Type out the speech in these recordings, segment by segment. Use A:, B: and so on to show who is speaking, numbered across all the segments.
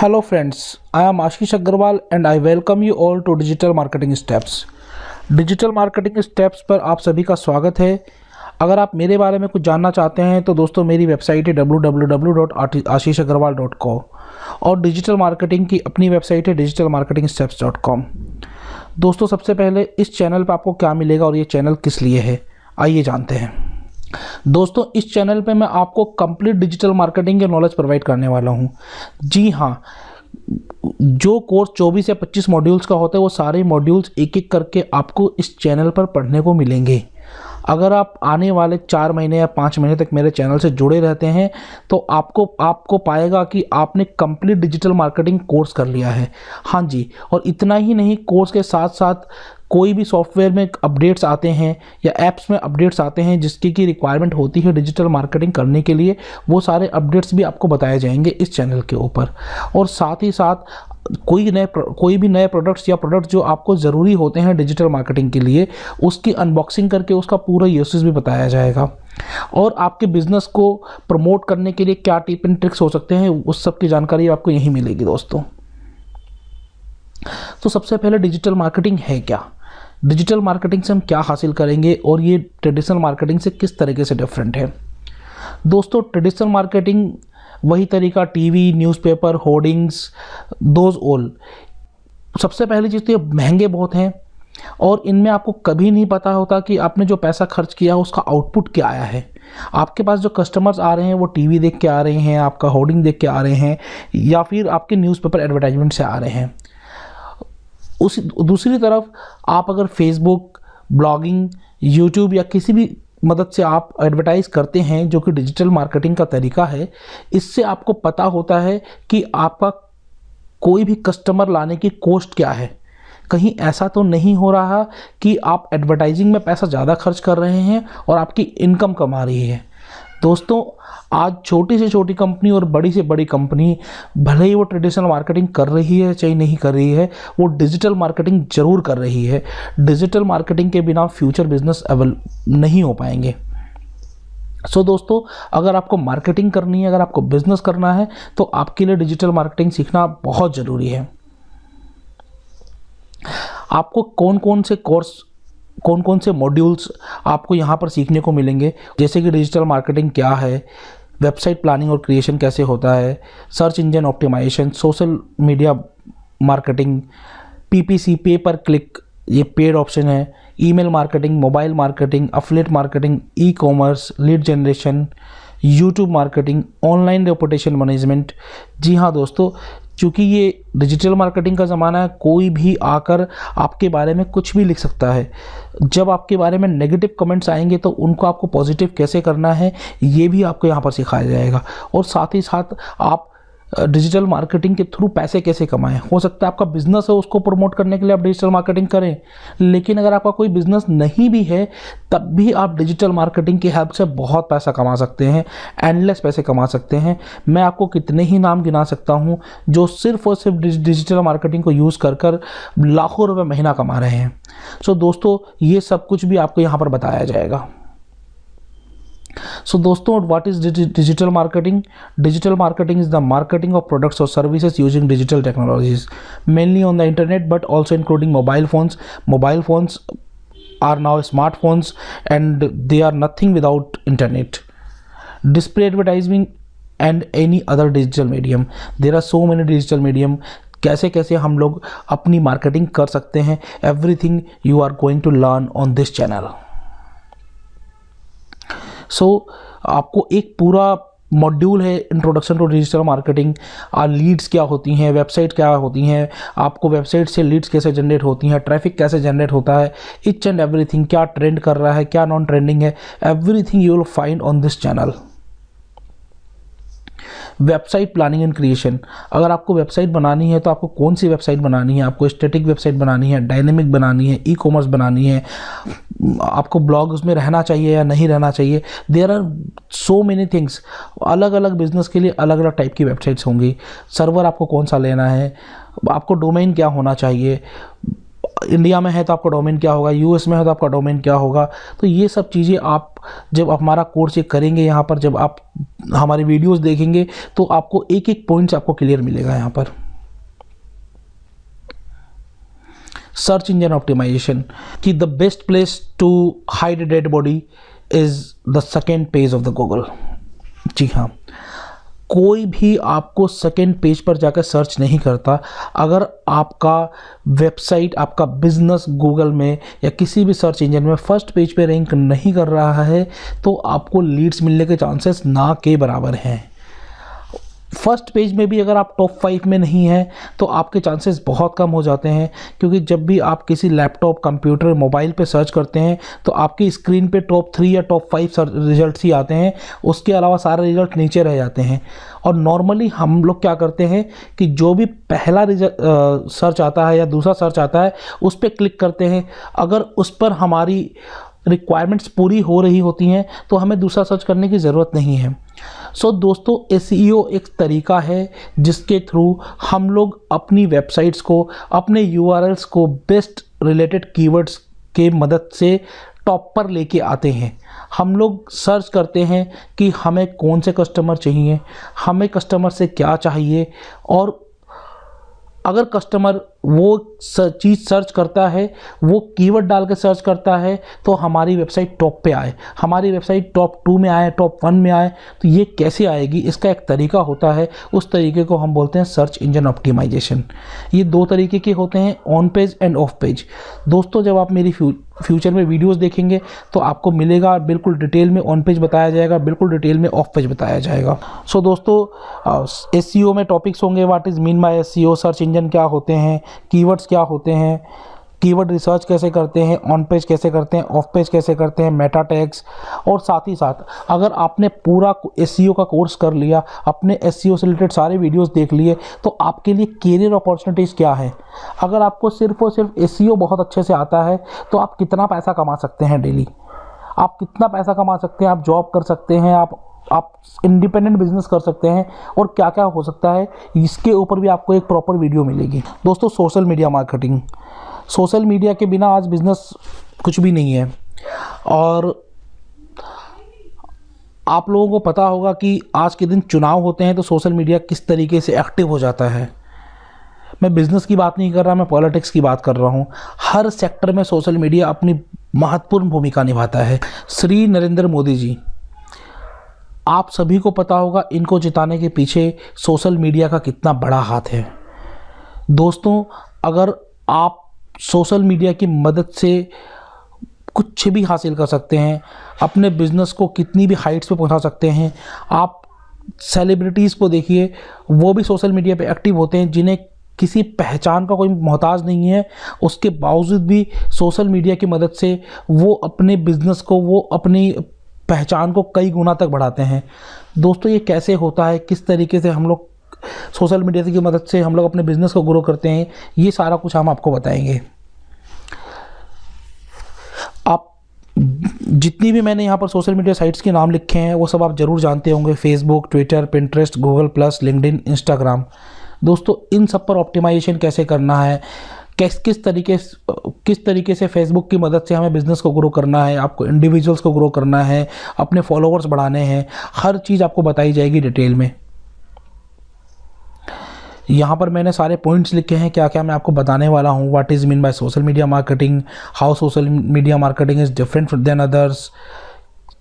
A: Hello friends, I am Ashish Agarwal and I welcome you all to Digital Marketing Steps. Digital marketing steps पर आप सभी का स्वागत है। अगर आप मेरे बारे में कुछ जानना चाहते हैं तो दोस्तों मेरी वेबसाइट है www.ashishagrawal.co और डिजिटल मार्केटिंग की अपनी वेबसाइट है digital marketing steps dot com दोस्तों सबसे पहले इस चैनल पर आपको क्या मिलेगा और ये चैनल किस लिए है आइए जानते हैं। दोस्तों, इस चैनल पे मैं आपको कंप्लीट डिजिटल मार्केटिंग के नॉलेज प्रोवाइड करने वाला हूँ। जी हाँ जो कोर्स 24 या 25 मॉड्यूल्स का होता है, वो सारे मॉड्यूल्स एक एक करके आपको इस चैनल पर पढ़ने को मिलेंगे। अगर आप आने वाले चार महीने या पाँच महीने तक मेरे चैनल से जुड़े रहते हैं तो आपको आपको पाएगा कि आपने कंप्लीट डिजिटल मार्केटिंग कोर्स कर लिया है। हाँ जी, और इतना ही नहीं कोर्स के साथ साथ कोई भी सॉफ्टवेयर में अपडेट्स आते हैं या ऐप्स में अपडेट्स आते हैं जिसकी की रिक्वायरमेंट होती है डिजिटल मार्केटिंग करने के लिए, वो सारे अपडेट्स भी आपको बताए जाएँगे इस चैनल के ऊपर। और साथ ही साथ कोई नए कोई भी नए प्रोडक्ट्स या प्रोडक्ट्स जो आपको ज़रूरी होते हैं डिजिटल मार्केटिंग के लिए, उसकी अनबॉक्सिंग करके उसका पूरा यूसेज भी बताया जाएगा। और आपके बिज़नेस को प्रमोट करने के लिए क्या टिप एंड ट्रिक्स हो सकते हैं, उस सब की जानकारी आपको यहीं मिलेगी दोस्तों। तो सबसे पहले डिजिटल मार्केटिंग है क्या? डिजिटल मार्केटिंग से हम क्या हासिल करेंगे और ये ट्रेडिशनल मार्केटिंग से किस तरीके से डिफरेंट है? दोस्तों ट्रेडिशनल मार्केटिंग वही तरीका टीवी, न्यूज़पेपर, होर्डिंग्स, दोज ओल सबसे पहली चीज़ तो ये महँगे बहुत हैं और इनमें आपको कभी नहीं पता होता कि आपने जो पैसा खर्च किया है, उसका आउटपुट क्या आया है। आपके पास जो कस्टमर्स आ रहे हैं, वो टीवी देख के आ रहे हैं, आपका होर्डिंग देख के आ रहे हैं, या फिर आपके न्यूज़पेपर एडवर्टाइजमेंट से आ रहे हैं। उसी, दूसरी तरफ़ आप अगर फेसबुक ब्लॉगिंग यूट्यूब या किसी भी मदद से आप एडवर्टाइज करते हैं, जो कि डिजिटल मार्केटिंग का तरीका है, इससे आपको पता होता है कि आपका कोई भी कस्टमर लाने की कॉस्ट क्या है। कहीं ऐसा तो नहीं हो रहा कि आप एडवर्टाइजिंग में पैसा ज़्यादा खर्च कर रहे हैं और आपकी इनकम कम आ रही है। दोस्तों आज छोटी से छोटी कंपनी और बड़ी से बड़ी कंपनी भले ही वो ट्रेडिशनल मार्केटिंग कर रही है चाहे नहीं कर रही है वो डिजिटल मार्केटिंग ज़रूर कर रही है। डिजिटल मार्केटिंग के बिना फ्यूचर बिज़नेस अवेल नहीं हो पाएँगे। सो so, दोस्तों अगर आपको मार्केटिंग करनी है अगर आपको बिज़नेस करना है तो आपके लिए डिजिटल मार्केटिंग सीखना बहुत ज़रूरी है। आपको कौन कौन से कोर्स कौन कौन से मॉड्यूल्स आपको यहाँ पर सीखने को मिलेंगे? जैसे कि डिजिटल मार्केटिंग क्या है? वेबसाइट प्लानिंग और क्रिएशन कैसे होता है? Search engine optimization social media marketing PPC pay per click ये पेड ऑप्शन है। Email marketing mobile marketing affiliate marketing e commerce lead generation YouTube marketing online reputation management जी हाँ दोस्तों क्योंकि ये डिजिटल मार्केटिंग का ज़माना है, कोई भी आकर आपके बारे में कुछ भी लिख सकता है। जब आपके बारे में नेगेटिव कमेंट्स आएँगे तो उनको आपको पॉजिटिव कैसे करना है, ये भी आपको यहाँ पर सिखाया जाएगा। और साथ ही साथ आप डिजिटल मार्केटिंग के थ्रू पैसे कैसे कमाएँ? हो सकता है आपका बिज़नेस है, उसको प्रमोट करने के लिए आप डिजिटल मार्केटिंग करें, लेकिन अगर आपका कोई बिज़नेस नहीं भी है, तब भी आप डिजिटल मार्केटिंग की हेल्प से बहुत पैसा कमा सकते हैं एंडलेस पैसे कमा सकते हैं। मैं आपको कितने ही नाम गिना सकता हूँ, जो सिर्फ़ और सिर्फ़ डिजिटल मार्केटिंग को यूज़ कर कर लाखों रुपये महीना कमा रहे हैं। सो दोस्तों, ये सब कुछ भी आपको यहाँ पर बताया जाएगा। सो दोस्तों what is digital marketing digital marketing is the marketing of products और services using digital technologies mainly on the internet but also including mobile phones mobile phones are now smartphones and they are nothing without internet display advertising and any other digital medium there are so many digital medium कैसे कैसे हम लोग अपनी marketing कर सकते हैं? Everything you are going to learn on this channel so so, आपको एक पूरा मॉड्यूल है introduction to digital marketing leads क्या होती हैं वेबसाइट क्या होती हैं आपको वेबसाइट से लीड्स कैसे जनरेट होती हैं ट्रैफ़िक कैसे जनरेट होता है इच एंड एवरीथिंग क्या ट्रेंड कर रहा है क्या नॉन ट्रेंडिंग है everything you will find on this channel website planning and creation. अगर आपको वेबसाइट बनानी है तो आपको कौन सी वेबसाइट बनानी है? आपको स्टेटिक वेबसाइट बनानी है, डायनेमिक बनानी है ई कॉमर्स बनानी है, आपको ब्लॉग उसमें रहना चाहिए या नहीं रहना चाहिए। There are so many things अलग अलग बिज़नेस के लिए अलग अलग टाइप की वेबसाइट्स होंगी। सर्वर आपको कौन सा लेना है? आपको डोमेन क्या होना चाहिए? इंडिया में है तो आपका डोमेन क्या होगा यूएस में है तो आपका डोमेन क्या होगा। तो ये सब चीज़ें आप जब हमारा कोर्स ये करेंगे यहाँ पर, जब आप हमारे वीडियोस देखेंगे तो आपको एक एक पॉइंट्स आपको क्लियर मिलेगा यहाँ पर। सर्च इंजन ऑप्टिमाइजेशन कि the best place to hide dead body is the second page of the Google जी हाँ। कोई भी आपको सेकेंड पेज पर जाकर सर्च नहीं करता। अगर आपका वेबसाइट आपका बिज़नेस गूगल में या किसी भी सर्च इंजन में फ़र्स्ट पेज पे रैंक नहीं कर रहा है तो आपको लीड्स मिलने के चांसेस ना के बराबर हैं। फ़र्स्ट पेज में भी अगर आप टॉप फाइव में नहीं हैं तो आपके चांसेस बहुत कम हो जाते हैं, क्योंकि जब भी आप किसी लैपटॉप, कंप्यूटर, मोबाइल पे सर्च करते हैं तो आपकी स्क्रीन पे टॉप थ्री या टॉप फाइव रिज़ल्ट ही आते हैं, उसके अलावा सारे रिज़ल्ट नीचे रह जाते हैं। और नॉर्मली हम लोग क्या करते हैं कि जो भी पहला रिज़ल्ट सर्च आता है या दूसरा सर्च आता है, उस पर क्लिक करते हैं। अगर उस पर हमारी रिक्वायरमेंट्स पूरी हो रही होती हैं तो हमें दूसरा सर्च करने की ज़रूरत नहीं है। सो so, दोस्तों एस e एक तरीका है जिसके थ्रू हम लोग अपनी वेबसाइट्स को अपने यू को बेस्ट रिलेटेड कीवर्ड्स के मदद से टॉप पर लेके आते हैं। हम लोग सर्च करते हैं कि हमें कौन से कस्टमर चाहिए हमें कस्टमर से क्या चाहिए और अगर कस्टमर वो चीज़ सर्च करता है, वो कीवर्ड डाल के सर्च करता है तो हमारी वेबसाइट टॉप पे आए। हमारी वेबसाइट टॉप टू में आए टॉप वन में आए तो ये कैसे आएगी? इसका एक तरीका होता है। उस तरीके को हम बोलते हैं सर्च इंजन ऑप्टिमाइजेशन ये दो तरीके के होते हैं on page and off page दोस्तों, जब आप मेरी फ्यूचर में वीडियोस देखेंगे तो आपको मिलेगा बिल्कुल डिटेल में ऑन पेज बताया जाएगा बिल्कुल डिटेल में ऑफ़ पेज बताया जाएगा। सो so, दोस्तों एस uh, में टॉपिक्स होंगे what is mean by S search engine क्या होते हैं कीवर्ड्स क्या होते हैं कीवर्ड रिसर्च कैसे करते हैं ऑन पेज कैसे करते हैं ऑफ़ पेज कैसे करते हैं मेटा टैग्स और साथ ही साथ अगर आपने पूरा एस e का कोर्स कर लिया, अपने एस e से रिलेटेड सारे वीडियोस देख लिए तो आपके लिए करियर अपॉर्चुनिटीज़ क्या है? अगर आपको सिर्फ़ और सिर्फ़ एस e बहुत अच्छे से आता है तो आप कितना पैसा कमा सकते हैं डेली आप कितना पैसा कमा सकते हैं, आप जॉब कर सकते हैं, आप आप इंडिपेंडेंट बिज़नेस कर सकते हैं और क्या क्या हो सकता है, इसके ऊपर भी आपको एक प्रॉपर वीडियो मिलेगी। दोस्तों social media marketing social media के बिना आज बिज़नेस कुछ भी नहीं है। और आप लोगों को पता होगा कि आज के दिन चुनाव होते हैं तो सोशल मीडिया किस तरीके से एक्टिव हो जाता है। मैं बिज़नेस की बात नहीं कर रहा, मैं पॉलिटिक्स की बात कर रहा हूँ। हर सेक्टर में सोशल मीडिया अपनी महत्वपूर्ण भूमिका निभाता है। श्री नरेंद्र मोदी जी। आप सभी को पता होगा इनको जिताने के पीछे सोशल मीडिया का कितना बड़ा हाथ है। दोस्तों, अगर आप सोशल मीडिया की मदद से कुछ भी हासिल कर सकते हैं, अपने बिज़नेस को कितनी भी हाइट्स पे पहुँचा सकते हैं, आप सेलिब्रिटीज़ को देखिए, वो भी सोशल मीडिया पे एक्टिव होते हैं, जिन्हें किसी पहचान का कोई मोहताज नहीं है, उसके बावजूद भी सोशल मीडिया की मदद से वो अपने बिज़नेस को, वो अपनी पहचान को कई गुना तक बढ़ाते हैं। दोस्तों, ये कैसे होता है? किस तरीके से हम लोग सोशल मीडिया की मदद से हम लोग अपने बिज़नेस को ग्रो करते हैं, ये सारा कुछ हम आपको बताएँगे। आप जितनी भी मैंने यहाँ पर सोशल मीडिया साइट्स के नाम लिखे हैं, वो सब आप ज़रूर जानते होंगे। Facebook Twitter Pinterest Google plus LinkedIn Instagram दोस्तों, इन सब पर ऑप्टिमाइजेशन कैसे करना है? किस किस तरीके किस तरीके से फेसबुक की मदद से हमें बिज़नेस को ग्रो करना है, आपको इंडिविजुअल्स को ग्रो करना है, अपने फॉलोअर्स बढ़ाने हैं, हर चीज़ आपको बताई जाएगी डिटेल में। यहाँ पर मैंने सारे पॉइंट्स लिखे हैं क्या क्या मैं आपको बताने वाला हूँ what is mean by social media marketing how social media marketing is different than others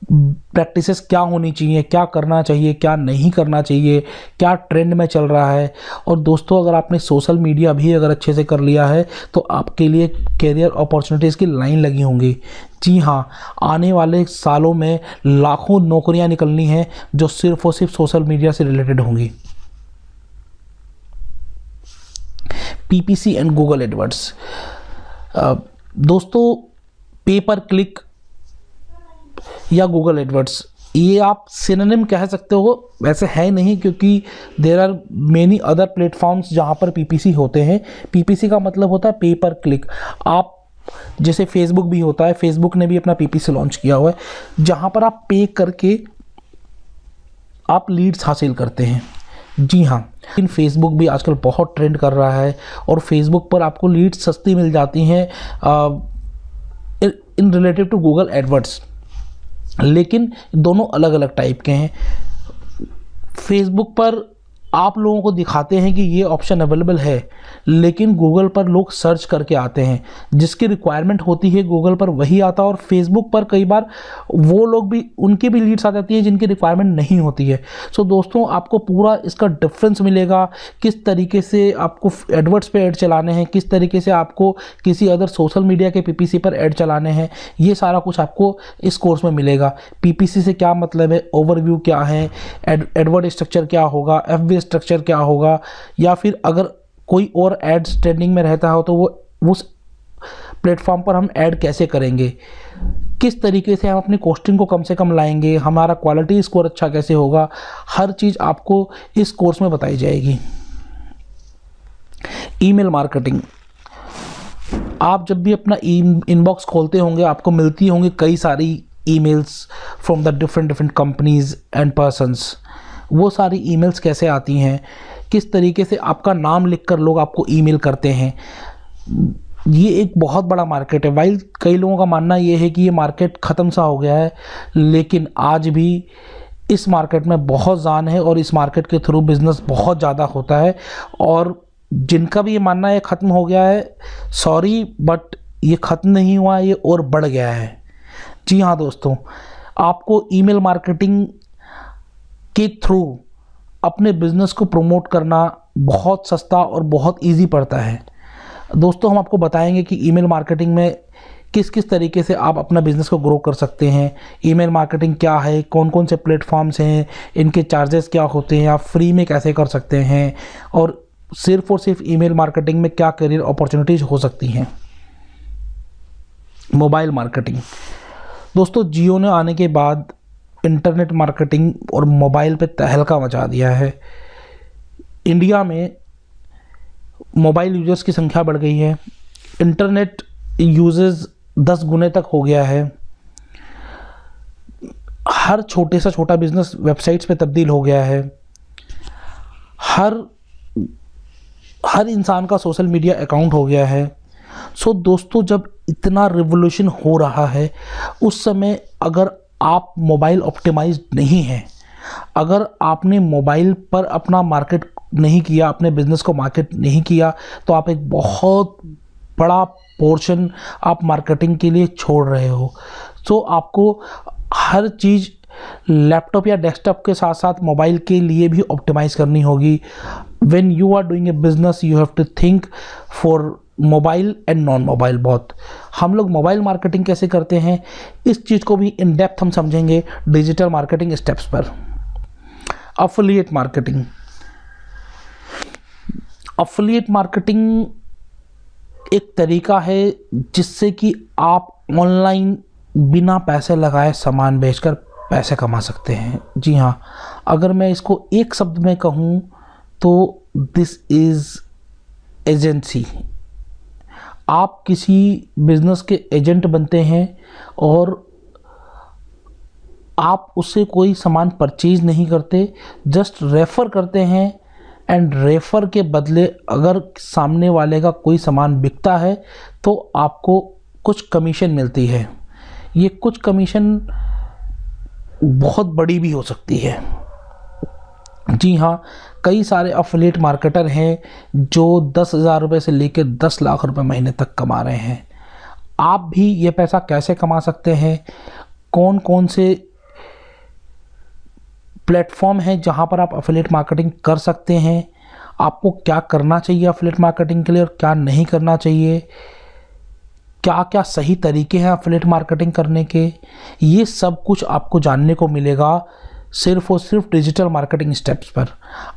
A: practices क्या होनी चाहिए, क्या करना चाहिए, क्या नहीं करना चाहिए, क्या ट्रेंड में चल रहा है। और दोस्तों, अगर आपने सोशल मीडिया भी अगर अच्छे से कर लिया है तो आपके लिए करियर अपॉर्चुनिटीज़ की लाइन लगी होंगी। जी हाँ आने वाले सालों में लाखों नौकरियाँ निकलनी हैं जो सिर्फ़ और सिर्फ़ सोशल मीडिया से रिलेटेड होंगी। पीपीसी एंड गूगल एडवर्ड्स दोस्तों पेपर क्लिक या गूगल एडवर्ड्स ये आप सिनेम कह सकते हो, वैसे है नहीं, क्योंकि there are many other platforms जहाँ पर पीपीसी होते हैं। पीपीसी का मतलब होता है पेपर क्लिक आप, जैसे फेसबुक भी होता है फेसबुक ने भी अपना पीपीसी लॉन्च किया हुआ है, जहाँ पर आप पे करके आप लीड्स हासिल करते हैं। जी हाँ लेकिन फेसबुक भी आजकल बहुत ट्रेंड कर रहा है और फेसबुक पर आपको लीड्स सस्ती मिल जाती हैं in relative to Google AdWords लेकिन दोनों अलग अलग टाइप के हैं। फेसबुक पर आप लोगों को दिखाते हैं कि ये ऑप्शन अवेलेबल है, लेकिन गूगल पर लोग सर्च करके आते हैं। जिसकी रिक्वायरमेंट होती है गूगल पर वही आता है और फेसबुक पर कई बार वो लोग भी, उनकी भी लीड्स आ जाती है जिनकी रिक्वायरमेंट नहीं होती है। सो दोस्तों, आपको पूरा इसका डिफरेंस मिलेगा, किस तरीके से आपको एडवर्ट्स पर एड चलाने हैं, किस तरीके से आपको किसी अदर सोशल मीडिया के पीपीसी पर एड चलाने हैं, ये सारा कुछ आपको इस कोर्स में मिलेगा। पीपीसी से क्या मतलब है ओवरव्यू क्या है एडवर्ड स्ट्रक्चर क्या होगा एफ़ स्ट्रक्चर क्या होगा? या फिर अगर कोई और एड्स ट्रेंडिंग में रहता हो तो वो, उस प्लेटफॉर्म पर हम ऐड कैसे करेंगे? किस तरीके से हम अपनी कॉस्टिंग को कम से कम लाएँगे? हमारा क्वालिटी स्कोर अच्छा कैसे होगा? हर चीज़ आपको इस कोर्स में बताई जाएगी। ईमेल मार्केटिंग आप जब भी अपना इनबॉक्स खोलते होंगे, आपको मिलती होंगी कई सारी emails from the different different companies and persons वो सारी ईमेल्स कैसे आती हैं? किस तरीके से आपका नाम लिखकर लोग आपको ईमेल करते हैं? ये एक बहुत बड़ा मार्केट है। वाइल, कई लोगों का मानना ये है कि ये मार्केट ख़त्म सा हो गया है, लेकिन आज भी इस मार्केट में बहुत जान है और इस मार्केट के थ्रू बिज़नेस बहुत ज़्यादा होता है। और जिनका भी ये मानना है ख़त्म हो गया है। सॉरी, बट ये ख़त्म नहीं हुआ, ये और बढ़ गया है। जी हाँ दोस्तों, आपको ईमेल मार्केटिंग के थ्रू अपने बिज़नेस को प्रमोट करना बहुत सस्ता और बहुत इजी पड़ता है। दोस्तों, हम आपको बताएँगे कि ईमेल मार्केटिंग में किस किस तरीके से आप अपना बिज़नेस को ग्रो कर सकते हैं। ईमेल मार्केटिंग क्या है? कौन कौन से प्लेटफॉर्म्स हैं? इनके चार्जेस क्या होते हैं? आप फ्री में कैसे कर सकते हैं? और सिर्फ़ और सिर्फ़ ईमेल मार्केटिंग में क्या करियर अपॉर्चुनिटीज़ हो सकती हैं? मोबाइल मार्केटिंग दोस्तों, जियो ने आने के बाद इंटरनेट मार्केटिंग और मोबाइल पे तहलका मचा दिया है। इंडिया में मोबाइल यूज़र्स की संख्या बढ़ गई है। इंटरनेट यूजेस दस गुने तक हो गया है। हर छोटे सा छोटा बिज़नेस वेबसाइट्स पे तब्दील हो गया है। हर हर इंसान का सोशल मीडिया अकाउंट हो गया है। सो दोस्तों, जब इतना रिवोल्यूशन हो रहा है, उस समय अगर आप मोबाइल ऑप्टिमाइज नहीं हैं। अगर आपने मोबाइल पर अपना मार्केट नहीं किया, अपने बिज़नेस को मार्केट नहीं किया तो आप एक बहुत बड़ा पोर्शन आप मार्केटिंग के लिए छोड़ रहे हो। तो आपको हर चीज़ लैपटॉप या डेस्कटॉप के साथ साथ मोबाइल के लिए भी ऑप्टिमाइज़ करनी होगी। When you are doing a business you have to think for mobile and non mobile बहुत। हम लोग मोबाइल मार्केटिंग कैसे करते हैं? इस चीज़ को भी इन डेप्थ हम समझेंगे डिजिटल मार्केटिंग स्टेप्स पर। अफिलिएट मार्केटिंग अफिलिएट मार्केटिंग एक तरीका है जिससे कि आप ऑनलाइन बिना पैसे लगाए सामान बेचकर पैसे कमा सकते हैं। जी हाँ अगर मैं इसको एक शब्द में कहूँ तो दिस इज़ एजेंसी आप किसी बिज़नेस के एजेंट बनते हैं और आप उससे कोई सामान परचेज नहीं करते, जस्ट रेफ़र करते हैं एंड रेफ़र के बदले अगर सामने वाले का कोई सामान बिकता है तो आपको कुछ कमीशन मिलती है। ये कुछ कमीशन बहुत बड़ी भी हो सकती है। जी हाँ कई सारे अफिलेट मार्केटर हैं जो दस हज़ार रुपये से लेकर दस लाख रुपए महीने तक कमा रहे हैं। आप भी ये पैसा कैसे कमा सकते हैं? कौन कौन से प्लेटफॉर्म हैं जहाँ पर आप अफिलेट मार्केटिंग कर सकते हैं? आपको क्या करना चाहिए अफिलेट मार्केटिंग के लिए और क्या नहीं करना चाहिए? क्या क्या सही तरीके हैं अफिलेट मार्केटिंग करने के? ये सब कुछ आपको जानने को मिलेगा। सिर्फ़ और सिर्फ़ डिजिटल मार्केटिंग स्टेप्स पर।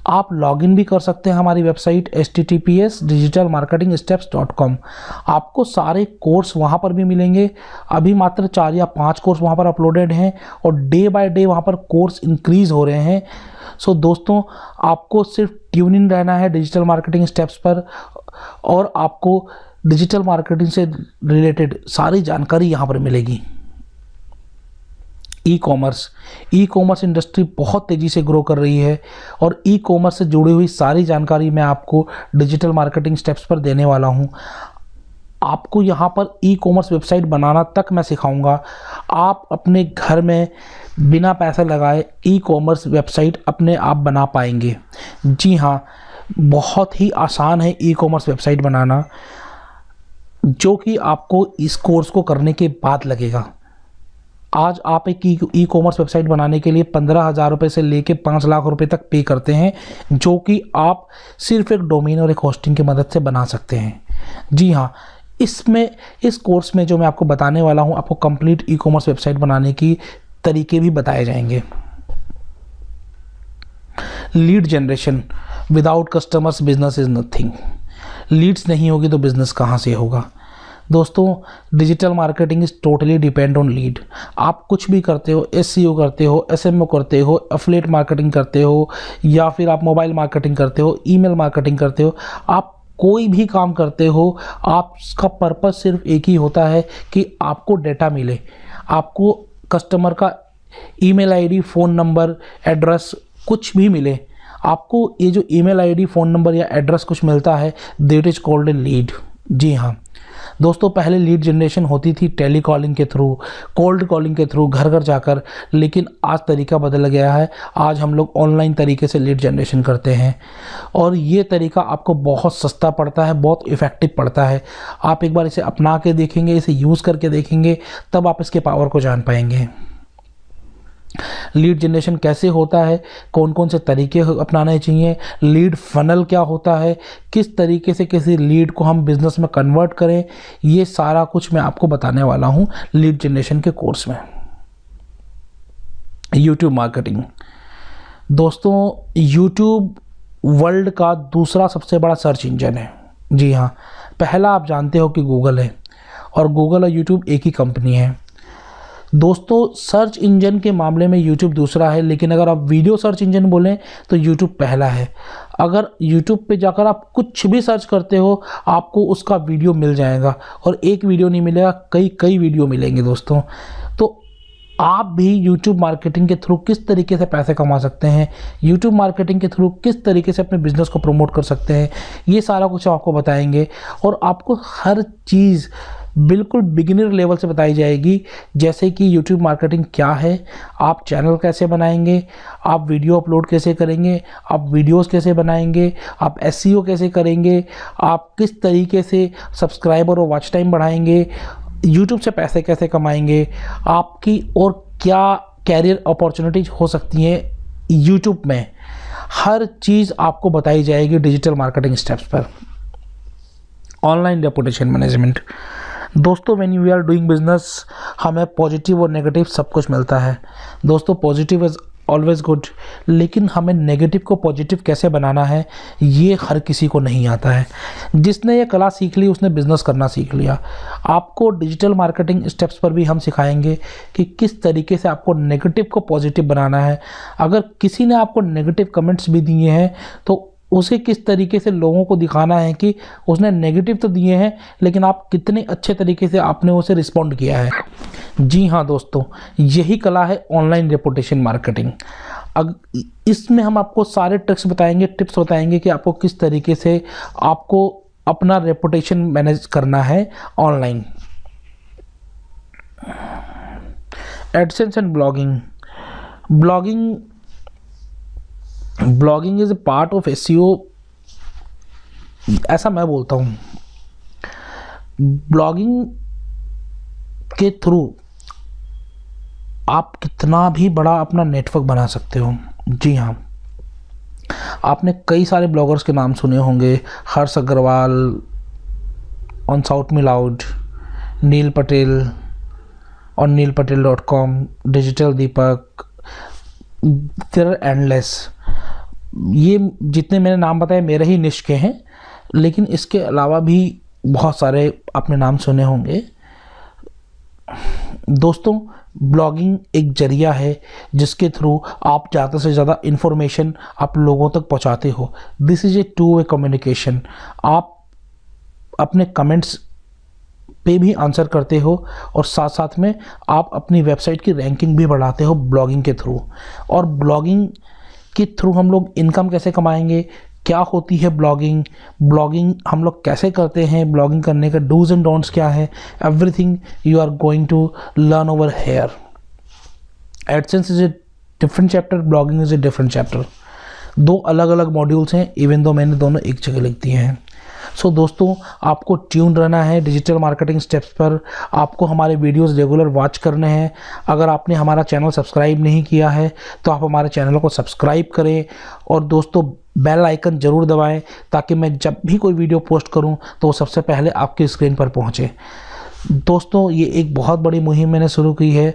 A: आप लॉगिन भी कर सकते हैं हमारी website S T T P S digital marketing steps dot com आपको सारे कोर्स वहाँ पर भी मिलेंगे। अभी मात्र चार या पाँच कोर्स वहाँ पर अपलोडेड हैं और डे बाय डे वहाँ पर कोर्स इंक्रीज़ हो रहे हैं। सो दोस्तों, आपको सिर्फ़ ट्यून इन रहना है डिजिटल मार्केटिंग स्टेप्स पर और आपको डिजिटल मार्केटिंग से रिलेटेड सारी जानकारी यहाँ पर मिलेगी। E commerce e commerce industry बहुत तेज़ी से ग्रो कर रही है और ई कॉमर्स से जुड़ी हुई सारी जानकारी मैं आपको डिजिटल मार्केटिंग स्टेप्स पर देने वाला हूँ। आपको यहाँ पर ई कॉमर्स वेबसाइट बनाना तक मैं सिखाऊँगा। आप अपने घर में बिना पैसा लगाए ई कॉमर्स वेबसाइट अपने आप बना पाएँगे। जी हाँ बहुत ही आसान है ई कॉमर्स वेबसाइट बनाना, जो कि आपको इस कोर्स को करने के बाद लगेगा। आज आप एक ई कॉमर्स वेबसाइट बनाने के लिए पंद्रह हज़ार रुपये से लेके पाँच लाख रुपए तक पे करते हैं, जो कि आप सिर्फ़ एक डोमेन और एक होस्टिंग की मदद से बना सकते हैं। जी हाँ इसमें, इस कोर्स में जो मैं आपको बताने वाला हूँ, आपको कंप्लीट ई कॉमर्स वेबसाइट बनाने की तरीके भी बताए जाएँगे। Lead generation without customers business is nothing leads नहीं होगी तो बिज़नेस कहाँ से होगा? दोस्तों digital marketing is totally depend on lead आप कुछ भी करते हो एस करते हो एसएमओ करते हो एफलेट मार्केटिंग करते हो, या फिर आप मोबाइल मार्केटिंग करते हो ईमेल मार्केटिंग करते हो, आप कोई भी काम करते हो, आपका पर्पज़ सिर्फ़ एक ही होता है कि आपको डेटा मिले। आपको कस्टमर का email ID phone number address कुछ भी मिले। आपको ये जो ईमेल आईडी फ़ोन नंबर या एड्रेस कुछ मिलता है that is called a lead जी हाँ। दोस्तों, पहले लीड जनरेशन होती थी टेली कॉलिंग के थ्रू कोल्ड कॉलिंग के थ्रू घर घर जाकर, लेकिन आज तरीका बदल गया है। आज हम लोग ऑनलाइन तरीके से लीड जनरेशन करते हैं। और ये तरीका आपको बहुत सस्ता पड़ता है, बहुत इफ़ेक्टिव पड़ता है। आप एक बार इसे अपना के देखेंगे, इसे यूज़ करके देखेंगे, तब आप इसके पावर को जान पाएँगे। लीड जनरेशन कैसे होता है? कौन कौन से तरीके अपनाने चाहिए? लीड फनल क्या होता है? किस तरीके से किसी लीड को हम बिज़नेस में कन्वर्ट करें? ये सारा कुछ मैं आपको बताने वाला हूँ लीड जनरेशन के कोर्स में। यूट्यूब मार्केटिंग दोस्तों यूट्यूब वर्ल्ड का दूसरा सबसे बड़ा सर्च इंजन है। जी हाँ पहला आप जानते हो कि गूगल है और गूगल और यूट्यूब एक ही कंपनी है। दोस्तों सर्च इंजन के मामले में यूट्यूब दूसरा है, लेकिन अगर आप वीडियो सर्च इंजन बोलें तो यूट्यूब पहला है। अगर यूट्यूब पे जाकर आप कुछ भी सर्च करते हो, आपको उसका वीडियो मिल जाएगा, और एक वीडियो नहीं मिलेगा, कई कई वीडियो मिलेंगे दोस्तों। तो आप भी YouTube मार्केटिंग के थ्रू किस तरीके से पैसे कमा सकते हैं, YouTube मार्केटिंग के थ्रू किस तरीके से अपने बिज़नेस को प्रमोट कर सकते हैं, ये सारा कुछ आपको बताएँगे, और आपको हर चीज़ बिल्कुल बिगिनर लेवल से बताई जाएगी, जैसे कि यूट्यूब मार्केटिंग क्या है, आप चैनल कैसे बनाएँगे, आप वीडियो अपलोड कैसे करेंगे, आप वीडियोस कैसे बनाएँगे, आप एस e कैसे करेंगे, आप किस तरीके से सब्सक्राइबर और वॉच टाइम बढ़ाएँगे यूट्यूब से पैसे कैसे कमाएँगे, आपकी और क्या कैरियर अपॉर्चुनिटीज़ हो सकती हैं यूट्यूब में, हर चीज़ आपको बताई जाएगी डिजिटल मार्केटिंग स्टेप्स पर। ऑनलाइन रेपुटेशन मैनेजमेंट दोस्तों when you are doing business हमें पॉजिटिव और नेगेटिव सब कुछ मिलता है। दोस्तों पॉजिटिव इज़ ऑलवेज गुड लेकिन हमें नेगेटिव को पॉजिटिव कैसे बनाना है, ये हर किसी को नहीं आता है। जिसने ये कला सीख ली, उसने बिज़नेस करना सीख लिया। आपको डिजिटल मार्केटिंग स्टेप्स पर भी हम सिखाएँगे कि किस तरीके से आपको नेगेटिव को पॉजिटिव बनाना है। अगर किसी ने आपको नेगेटिव कमेंट्स भी दिए हैं तो उसे किस तरीके से लोगों को दिखाना है कि उसने नेगेटिव तो दिए हैं, लेकिन आप कितने अच्छे तरीके से आपने उसे रिस्पॉन्ड किया है। जी हाँ दोस्तों, यही कला है ऑनलाइन रेपुटेशन मार्केटिंग अग, इसमें हम आपको सारे ट्रिक्स बताएँगे टिप्स बताएँगे कि आपको किस तरीके से आपको अपना रेपुटेशन मैनेज करना है online AdSense and blogging blogging blogging is a part of S ऐसा मैं बोलता हूँ। ब्लॉगिंग के थ्रू आप कितना भी बड़ा अपना नेटवर्क बना सकते हो। जी हाँ। आपने कई सारे ब्लॉगर्स के नाम सुने होंगे। Harsh Agarwal on shout me loud Neil Patel और Neil Patel dot com digital Deepak there endless ये जितने मैंने नाम बताए, मेरे ही के हैं, लेकिन इसके अलावा भी बहुत सारे आपने नाम सुने होंगे। दोस्तों, ब्लॉगिंग एक ज़रिया है जिसके थ्रू आप ज़्यादा से ज़्यादा इन्फॉर्मेशन आप लोगों तक पहुंचाते हो। This is a two way communication आप अपने कमेंट्स पे भी आंसर करते हो और साथ साथ में आप अपनी वेबसाइट की रैंकिंग भी बढ़ाते हो ब्लॉगिंग के थ्रू। और ब्लॉगिंग के थ्रू हम लोग इनकम कैसे कमाएँगे? क्या होती है ब्लॉगिंग ब्लॉगिंग हम लोग कैसे करते हैं? ब्लॉगिंग करने का डूज एंड डोंट्स क्या है? Everything you are going to learn over here AdSense is a different chapter blogging is a different chapter दो अलग अलग मॉड्यूल्स हैं इवन दो मैंने दोनों एक जगह लिख दिए हैं। सो so, दोस्तों आपको ट्यून रहना है डिजिटल मार्केटिंग स्टेप्स पर। आपको हमारे वीडियोस रेगुलर वॉच करने हैं। अगर आपने हमारा चैनल सब्सक्राइब नहीं किया है तो आप हमारे चैनल को सब्सक्राइब करें और दोस्तों बेल आइकन ज़रूर दबाएँ ताकि मैं जब भी कोई वीडियो पोस्ट करूँ तो वो सबसे पहले आपकी स्क्रीन पर पहुँचे। दोस्तों ये एक बहुत बड़ी मुहिम मैंने शुरू की है।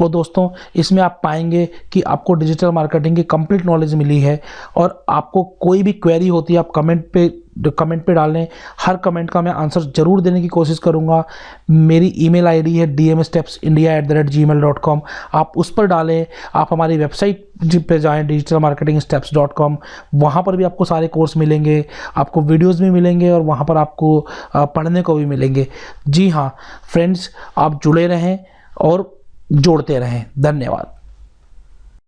A: और दोस्तों इसमें आप पाएँगे कि आपको डिजिटल मार्केटिंग की कंप्लीट नॉलेज मिली है और आपको कोई भी क्वेरी होती है आप कमेंट पे कमेंट पे डालें हर कमेंट का मैं आंसर ज़रूर देने की कोशिश करूँगा। मेरी ईमेल आईडी है D M steps India at the rate gmail dot com आप उस पर डालें, आप हमारी वेबसाइट पे जाएँ digital marketing steps dot com वहाँ पर भी आपको सारे कोर्स मिलेंगे, आपको वीडियोज़ भी मिलेंगे और वहाँ पर आपको पढ़ने को भी मिलेंगे। जी हाँ फ्रेंड्स आप जुड़े रहें और जोड़ते रहें। धन्यवाद।